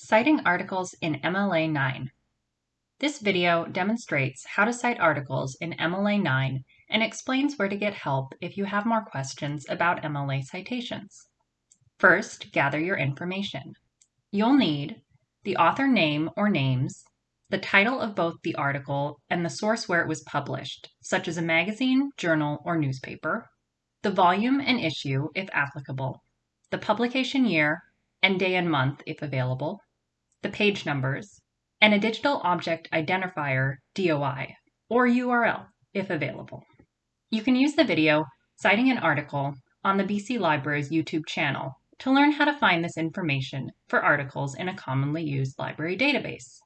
Citing articles in MLA 9. This video demonstrates how to cite articles in MLA 9 and explains where to get help if you have more questions about MLA citations. First, gather your information. You'll need the author name or names, the title of both the article and the source where it was published, such as a magazine, journal, or newspaper, the volume and issue if applicable, the publication year and day and month if available, the page numbers, and a digital object identifier DOI or URL if available. You can use the video citing an article on the BC Library's YouTube channel to learn how to find this information for articles in a commonly used library database.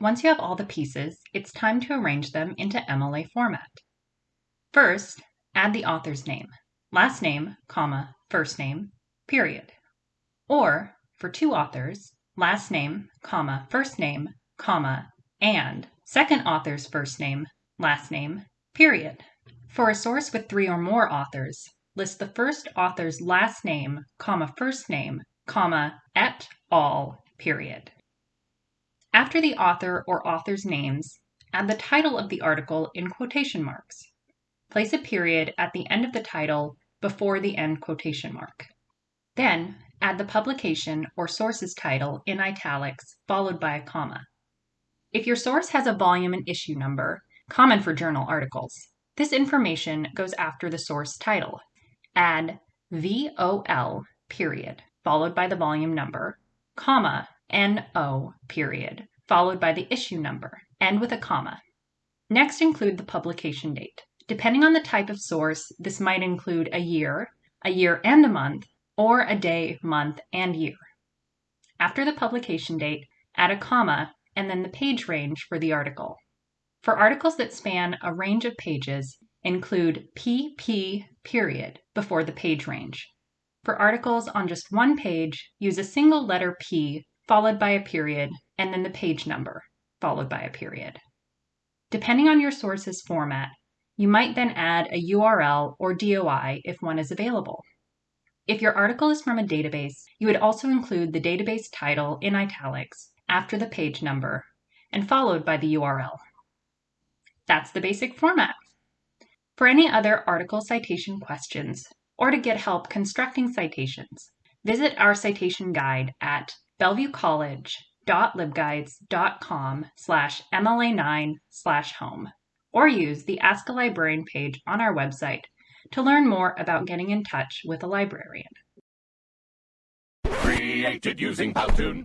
Once you have all the pieces, it's time to arrange them into MLA format. First, add the author's name, last name, comma, first name, period. Or, for two authors, last name, comma, first name, comma, and second author's first name, last name, period. For a source with three or more authors, list the first author's last name, comma, first name, comma, et al, period. After the author or author's names, add the title of the article in quotation marks. Place a period at the end of the title before the end quotation mark. Then add the publication or source's title in italics followed by a comma. If your source has a volume and issue number, common for journal articles, this information goes after the source title. Add VOL period followed by the volume number, comma, NO period followed by the issue number, end with a comma. Next include the publication date. Depending on the type of source, this might include a year, a year and a month, or a day, month, and year. After the publication date, add a comma and then the page range for the article. For articles that span a range of pages, include PP period before the page range. For articles on just one page, use a single letter P followed by a period and then the page number followed by a period. Depending on your source's format, you might then add a URL or DOI if one is available. If your article is from a database, you would also include the database title in italics after the page number and followed by the URL. That's the basic format. For any other article citation questions or to get help constructing citations, visit our citation guide at bellevuecollege.libguides.com slash MLA9 slash home or use the Ask a Librarian page on our website to learn more about getting in touch with a librarian. Created using Powtoon.